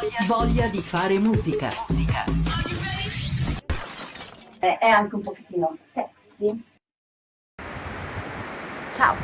Voglia, voglia di fare musica. musica. È anche un pochettino sexy. Ciao!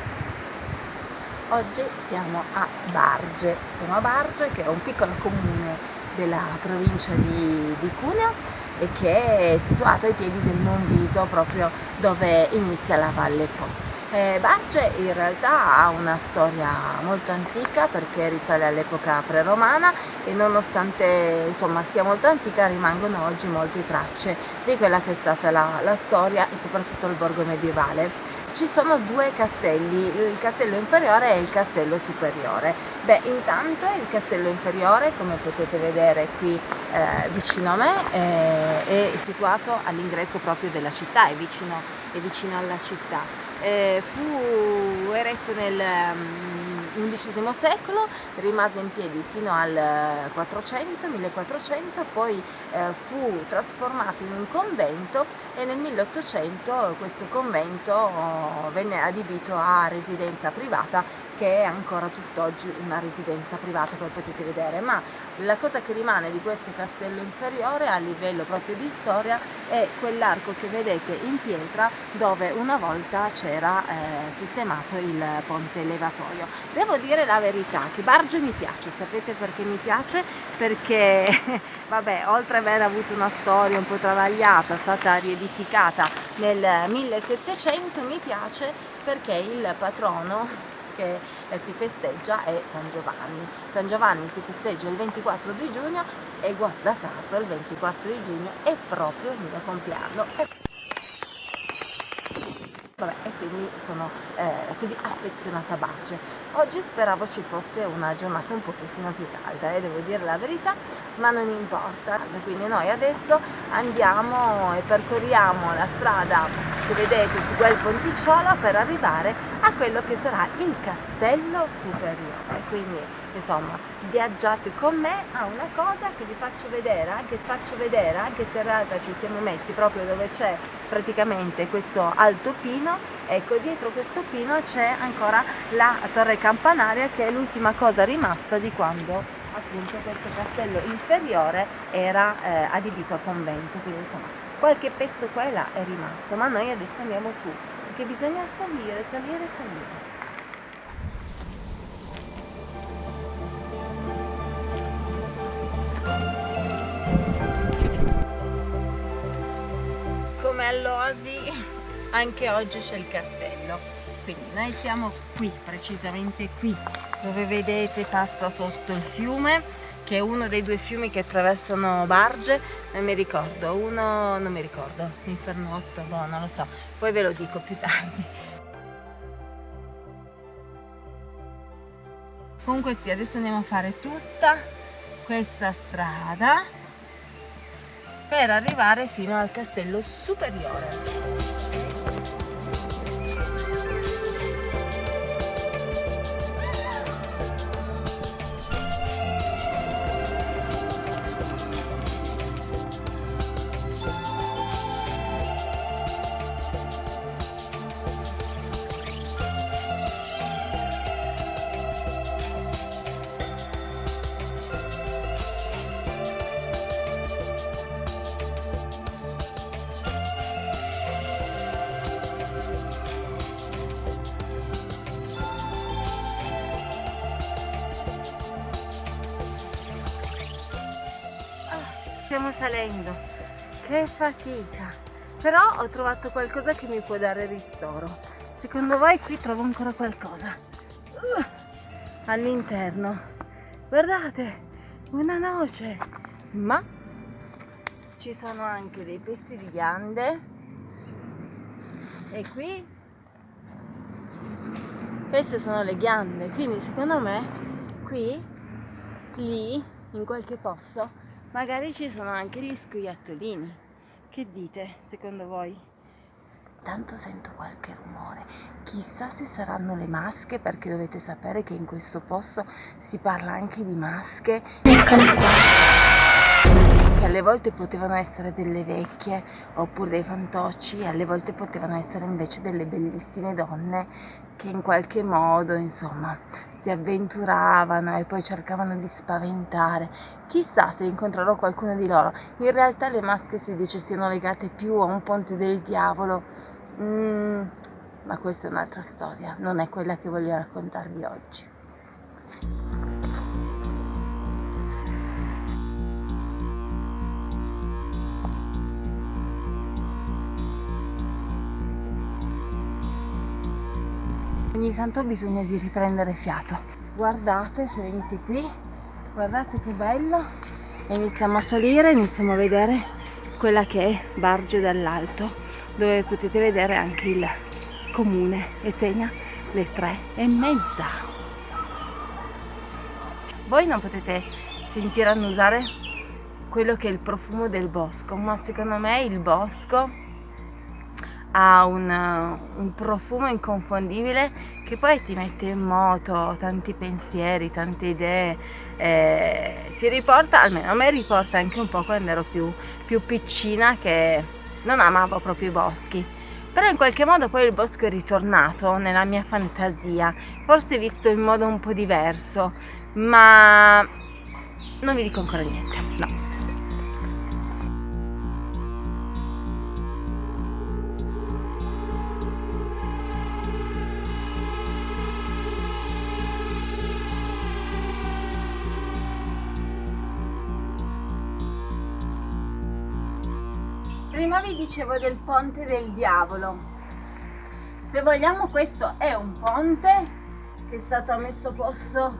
Oggi siamo a Barge. Siamo a Barge che è un piccolo comune della provincia di, di Cuneo e che è situato ai piedi del Monviso, proprio dove inizia la Valle Po. Eh, Barge in realtà ha una storia molto antica perché risale all'epoca pre-romana e nonostante insomma, sia molto antica rimangono oggi molte tracce di quella che è stata la, la storia e soprattutto il borgo medievale ci sono due castelli, il castello inferiore e il castello superiore. Beh, intanto il castello inferiore, come potete vedere qui eh, vicino a me, eh, è situato all'ingresso proprio della città, è vicino, è vicino alla città eh, fu eretto nel XI mm, secolo, rimase in piedi fino al 400, 1400, poi eh, fu trasformato in un convento e nel 1800 questo convento oh, venne adibito a residenza privata che è ancora tutt'oggi una residenza privata come potete vedere ma la cosa che rimane di questo castello inferiore a livello proprio di storia è quell'arco che vedete in pietra dove una volta c'era eh, sistemato il ponte elevatorio devo dire la verità che Barge mi piace sapete perché mi piace? perché vabbè oltre ad aver avuto una storia un po' travagliata è stata riedificata nel 1700 mi piace perché il patrono che eh, si festeggia è San Giovanni. San Giovanni si festeggia il 24 di giugno e guarda caso il 24 di giugno è proprio il mio compleanno. Vabbè, e quindi sono eh, così affezionata a Barge. Oggi speravo ci fosse una giornata un pochettino più calda, eh, devo dire la verità, ma non importa. Quindi noi adesso andiamo e percorriamo la strada che vedete su quel ponticciolo per arrivare a quello che sarà il castello superiore. Quindi insomma viaggiate con me a una cosa che vi faccio vedere, anche faccio vedere, anche se in realtà ci siamo messi proprio dove c'è praticamente questo alto pino, ecco dietro questo pino c'è ancora la torre campanaria che è l'ultima cosa rimasta di quando appunto questo castello inferiore era eh, adibito a convento, quindi insomma qualche pezzo qua e là è rimasto, ma noi adesso andiamo su, perché bisogna salire, salire, salire. Come all'Oasi anche oggi c'è il cartello, quindi noi siamo qui, precisamente qui, dove vedete passa sotto il fiume che è uno dei due fiumi che attraversano Barge, non mi ricordo, uno non mi ricordo, Infernotto, boh, non lo so, poi ve lo dico più tardi. Comunque sì, adesso andiamo a fare tutta questa strada per arrivare fino al castello superiore. Stiamo salendo. Che fatica. Però ho trovato qualcosa che mi può dare ristoro. Secondo voi qui trovo ancora qualcosa. Uh, all'interno. Guardate una noce. Ma ci sono anche dei pezzi di ghiande. E qui queste sono le ghiande. Quindi secondo me qui lì in qualche posto magari ci sono anche gli scoiattolini che dite secondo voi? tanto sento qualche rumore. Chissà se saranno le masche perché dovete sapere che in questo posto si parla anche di masche che alle volte potevano essere delle vecchie oppure dei fantocci e alle volte potevano essere invece delle bellissime donne che in qualche modo insomma si avventuravano e poi cercavano di spaventare. Chissà se incontrerò qualcuno di loro. In realtà le maschere si dice siano legate più a un ponte del diavolo. Mm, ma questa è un'altra storia non è quella che voglio raccontarvi oggi ogni tanto bisogna di riprendere fiato. Guardate se venite qui. Guardate che bello. E iniziamo a salire iniziamo a vedere quella che è Barge dall'alto dove potete vedere anche il comune e segna le tre e mezza. Voi non potete sentire annusare quello che è il profumo del bosco ma secondo me il bosco ha un, un, profumo inconfondibile che poi ti mette in moto tanti pensieri, tante idee, eh, ti riporta, almeno a me riporta anche un po' quando ero più, più piccina che non amavo proprio i boschi. Però in qualche modo poi il bosco è ritornato nella mia fantasia, forse visto in modo un po' diverso, ma non vi dico ancora niente, no. Dicevo del ponte del diavolo. Se vogliamo questo è un ponte che è stato messo a posto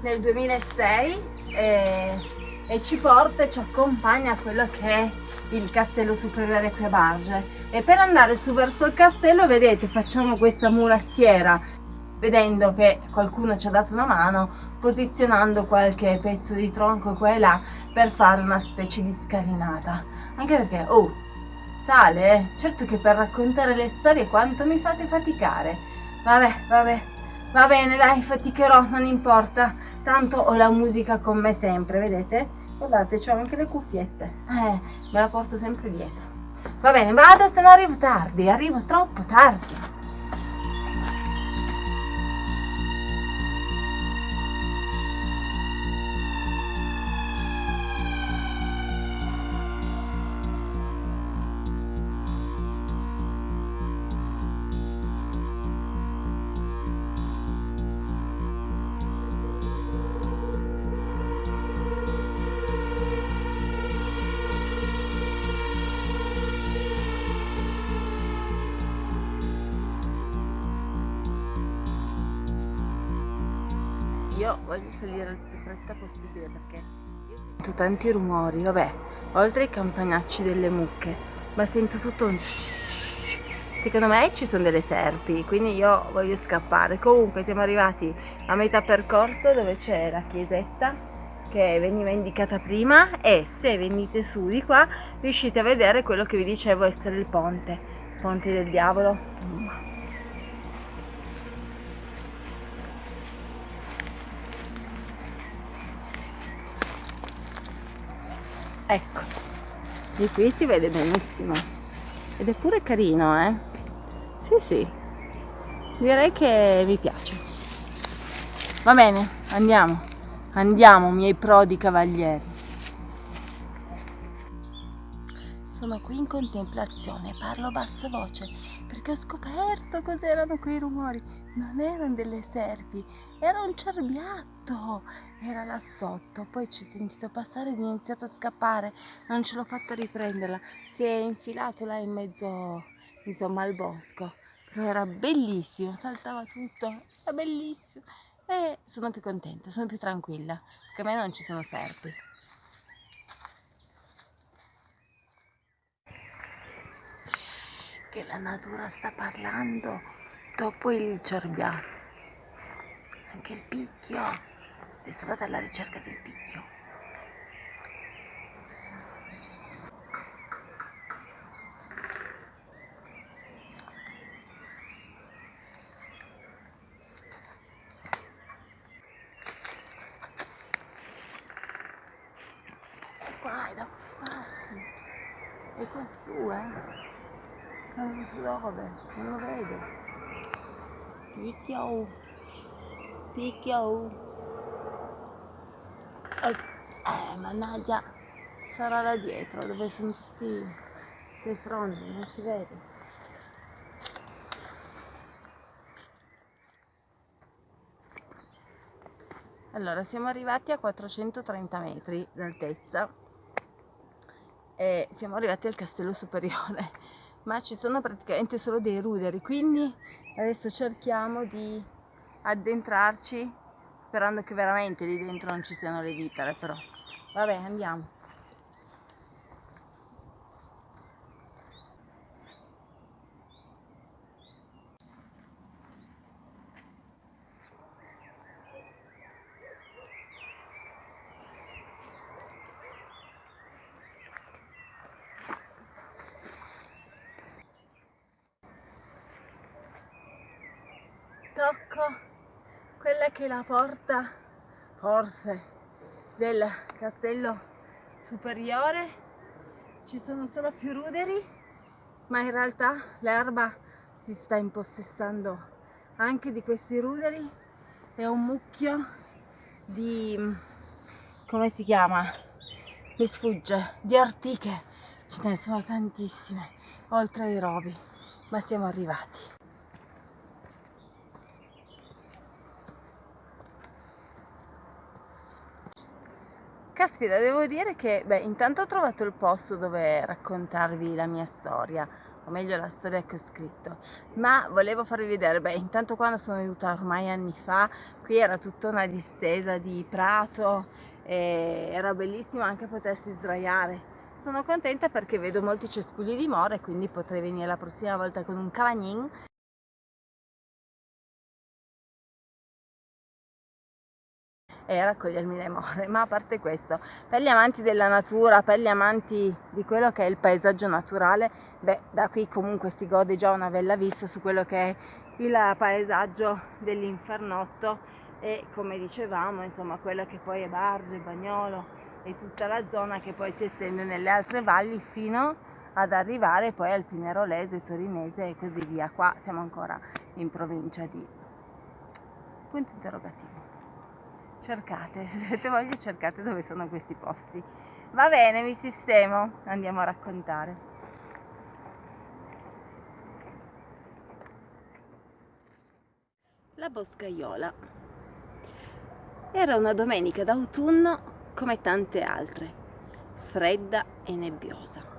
nel 2006 e, e ci porta e ci accompagna a quello che è il castello superiore qui a Barge. E per andare su verso il castello vedete facciamo questa murattiera vedendo che qualcuno ci ha dato una mano posizionando qualche pezzo di tronco qua e là per fare una specie di scalinata. Anche perché oh sale, eh? certo che per raccontare le storie quanto mi fate faticare. Vabbè, vabbè, va bene, dai, faticherò, non importa, tanto ho la musica con me sempre, vedete? Guardate, ho anche le cuffiette, eh, me la porto sempre dietro. Va bene, vado, se no arrivo tardi, arrivo troppo tardi. Io voglio salire il più fretta possibile perché io sento tanti rumori, vabbè, oltre ai campanacci delle mucche, ma sento tutto un secondo me ci sono delle serpi, quindi io voglio scappare. Comunque siamo arrivati a metà percorso dove c'è la chiesetta che veniva indicata prima e se venite su di qua riuscite a vedere quello che vi dicevo essere il ponte, ponte del diavolo. Ecco. Di qui si vede benissimo. Ed è pure carino eh? Sì sì. Direi che mi piace. Va bene andiamo. Andiamo miei prodi cavalieri sono qui in contemplazione. Parlo a bassa voce perché ho scoperto cos'erano quei rumori. Non erano delle serpi era un cerbiatto. Era là sotto. Poi ci ho sentito passare ed ho iniziato a scappare. Non ce l'ho fatta riprenderla. Si è infilato là in mezzo insomma al bosco. Però era bellissimo saltava tutto. Era bellissimo. E sono più contenta sono più tranquilla perché a me non ci sono serpi che la natura sta parlando dopo il cerbiatto anche il picchio Adesso vado alla ricerca del picchio. È qua, è da parte. È quassù, eh? Dove, non lo vedo. Picchio. Picchio. Eh, mannaggia. Sarà là dietro, dove sono tutti quei fronti, non si vede. Allora, siamo arrivati a 430 metri d'altezza e siamo arrivati al castello superiore, ma ci sono praticamente solo dei ruderi, quindi adesso cerchiamo di addentrarci sperando che veramente lì dentro non ci siano le vipere, però vabbè andiamo. Tocco quella che è la porta forse del castello superiore. Ci sono solo più ruderi ma in realtà l'erba si sta impossessando anche di questi ruderi. È un mucchio di come si chiama? Mi sfugge di ortiche. Ce ne sono tantissime oltre ai rovi ma siamo arrivati Caspita, devo dire che, beh, intanto ho trovato il posto dove raccontarvi la mia storia, o meglio la storia che ho scritto, ma volevo farvi vedere, beh, intanto quando sono venuta ormai anni fa, qui era tutta una distesa di prato, e era bellissimo anche potersi sdraiare. Sono contenta perché vedo molti cespugli di mora e quindi potrei venire la prossima volta con un cavagnin e raccogliermi le more. Ma a parte questo, per gli amanti della natura, per gli amanti di quello che è il paesaggio naturale, beh, da qui comunque si gode già una bella vista su quello che è il paesaggio dell'Infernotto e come dicevamo, insomma, quello che poi è Barge, Bagnolo e tutta la zona che poi si estende nelle altre valli fino ad arrivare poi al Pinerolese, Torinese e così via. Qua siamo ancora in provincia di punti interrogativi cercate, se avete voglia cercate dove sono questi posti. Va bene, mi sistemo, andiamo a raccontare. La boscaiola. Era una domenica d'autunno come tante altre, fredda e nebbiosa.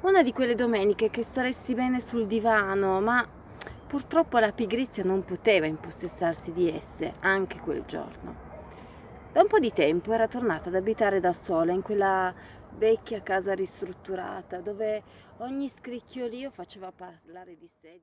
Una di quelle domeniche che staresti bene sul divano, ma Purtroppo la pigrizia non poteva impossessarsi di esse anche quel giorno. Da un po' di tempo era tornata ad abitare da sola in quella vecchia casa ristrutturata dove ogni scricchiolio faceva parlare di sé.